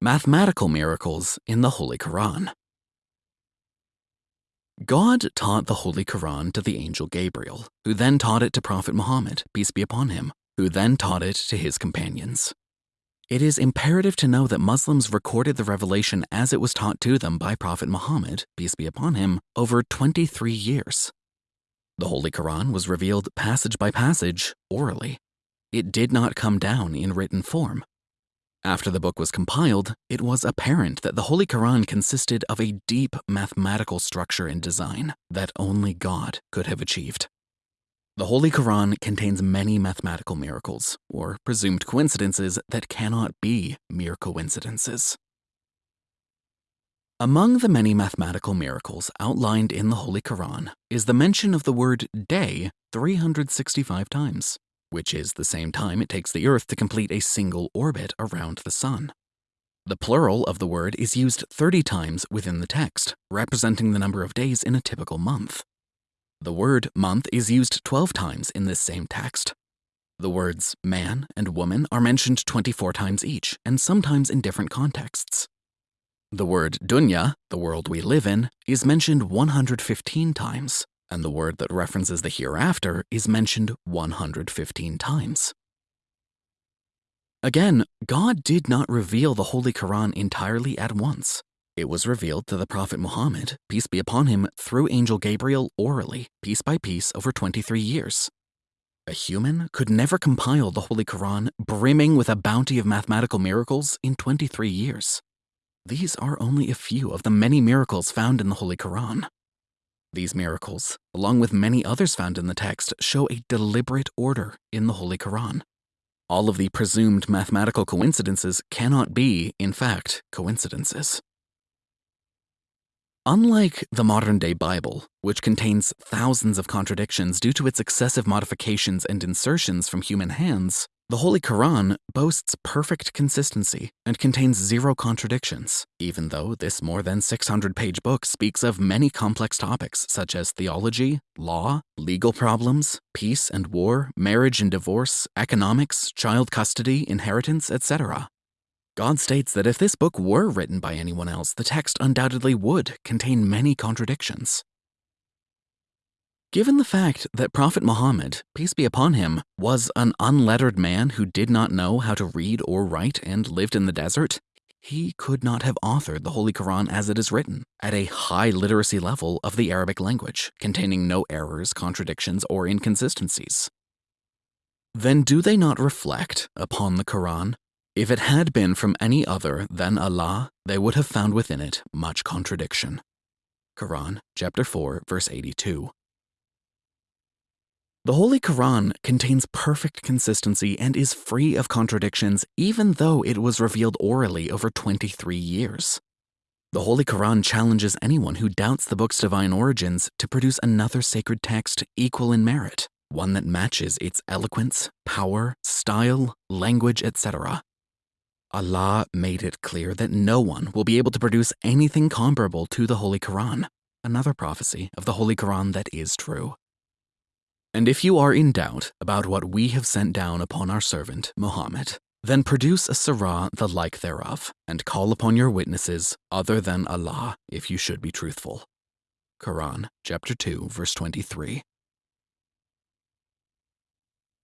Mathematical miracles in the Holy Quran. God taught the Holy Quran to the angel Gabriel, who then taught it to Prophet Muhammad, peace be upon him, who then taught it to his companions. It is imperative to know that Muslims recorded the revelation as it was taught to them by Prophet Muhammad, peace be upon him, over 23 years. The Holy Quran was revealed passage by passage, orally. It did not come down in written form. After the book was compiled, it was apparent that the Holy Quran consisted of a deep mathematical structure and design that only God could have achieved. The Holy Quran contains many mathematical miracles, or presumed coincidences that cannot be mere coincidences. Among the many mathematical miracles outlined in the Holy Quran is the mention of the word day 365 times which is the same time it takes the Earth to complete a single orbit around the Sun. The plural of the word is used 30 times within the text, representing the number of days in a typical month. The word month is used 12 times in this same text. The words man and woman are mentioned 24 times each, and sometimes in different contexts. The word dunya, the world we live in, is mentioned 115 times and the word that references the hereafter is mentioned 115 times. Again, God did not reveal the Holy Quran entirely at once. It was revealed to the Prophet Muhammad, peace be upon him, through Angel Gabriel orally, piece by piece, over 23 years. A human could never compile the Holy Quran, brimming with a bounty of mathematical miracles, in 23 years. These are only a few of the many miracles found in the Holy Quran. These miracles, along with many others found in the text, show a deliberate order in the Holy Quran. All of the presumed mathematical coincidences cannot be, in fact, coincidences. Unlike the modern day Bible, which contains thousands of contradictions due to its excessive modifications and insertions from human hands, the Holy Quran boasts perfect consistency and contains zero contradictions, even though this more than 600 page book speaks of many complex topics such as theology, law, legal problems, peace and war, marriage and divorce, economics, child custody, inheritance, etc. God states that if this book were written by anyone else, the text undoubtedly would contain many contradictions. Given the fact that Prophet Muhammad, peace be upon him, was an unlettered man who did not know how to read or write and lived in the desert, he could not have authored the Holy Quran as it is written, at a high literacy level of the Arabic language, containing no errors, contradictions, or inconsistencies. Then do they not reflect upon the Quran? If it had been from any other than Allah, they would have found within it much contradiction. Quran, chapter 4, verse 82. The Holy Quran contains perfect consistency and is free of contradictions even though it was revealed orally over 23 years. The Holy Quran challenges anyone who doubts the book's divine origins to produce another sacred text equal in merit, one that matches its eloquence, power, style, language, etc. Allah made it clear that no one will be able to produce anything comparable to the Holy Quran, another prophecy of the Holy Quran that is true. And if you are in doubt about what we have sent down upon our servant, Muhammad, then produce a surah the like thereof, and call upon your witnesses other than Allah if you should be truthful. Quran, chapter 2, verse 23.